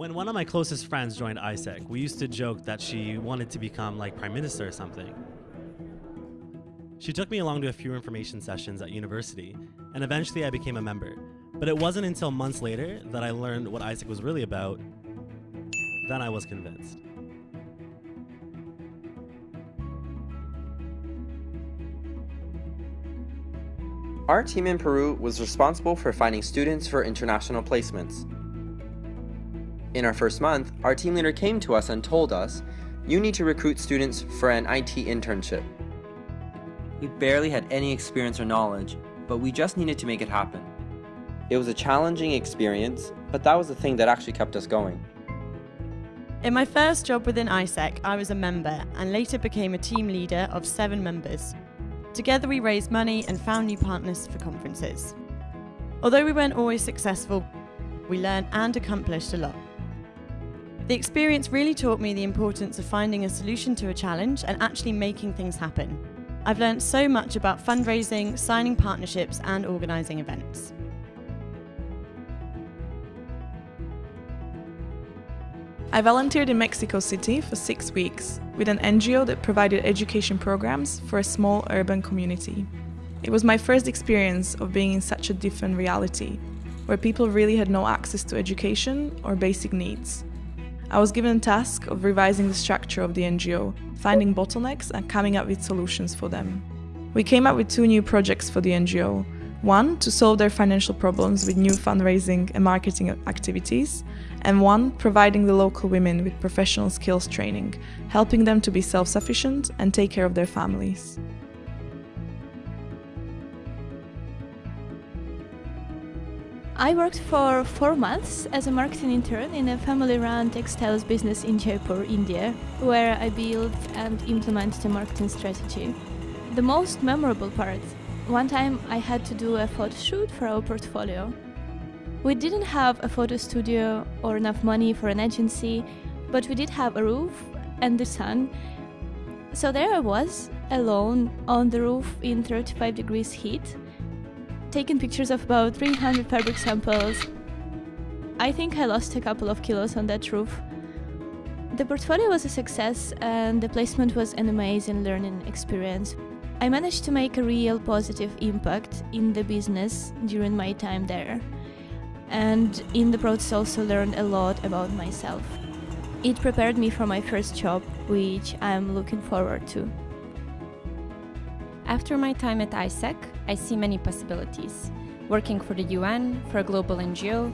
When one of my closest friends joined AIESEC, we used to joke that she wanted to become like prime minister or something. She took me along to a few information sessions at university, and eventually I became a member. But it wasn't until months later that I learned what AIESEC was really about. Then I was convinced. Our team in Peru was responsible for finding students for international placements. In our first month, our team leader came to us and told us, you need to recruit students for an IT internship. We barely had any experience or knowledge, but we just needed to make it happen. It was a challenging experience, but that was the thing that actually kept us going. In my first job within AIESEC, I was a member and later became a team leader of seven members. Together we raised money and found new partners for conferences. Although we weren't always successful, we learned and accomplished a lot. The experience really taught me the importance of finding a solution to a challenge and actually making things happen. I've learned so much about fundraising, signing partnerships and organising events. I volunteered in Mexico City for six weeks with an NGO that provided education programs for a small urban community. It was my first experience of being in such a different reality, where people really had no access to education or basic needs. I was given the task of revising the structure of the NGO, finding bottlenecks and coming up with solutions for them. We came up with two new projects for the NGO, one, to solve their financial problems with new fundraising and marketing activities, and one, providing the local women with professional skills training, helping them to be self-sufficient and take care of their families. I worked for four months as a marketing intern in a family-run textiles business in Jaipur, India, where I built and implemented a marketing strategy. The most memorable part one time I had to do a photo shoot for our portfolio. We didn't have a photo studio or enough money for an agency, but we did have a roof and the sun. So there I was, alone on the roof in 35 degrees heat, taking pictures of about 300 fabric samples. I think I lost a couple of kilos on that roof. The portfolio was a success and the placement was an amazing learning experience. I managed to make a real positive impact in the business during my time there. And in the process also learned a lot about myself. It prepared me for my first job, which I am looking forward to. After my time at AIESEC, I see many possibilities. Working for the UN, for a global NGO,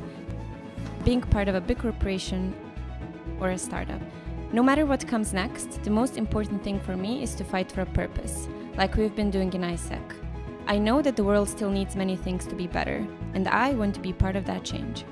being part of a big corporation, or a startup. No matter what comes next, the most important thing for me is to fight for a purpose, like we've been doing in AIESEC. I know that the world still needs many things to be better, and I want to be part of that change.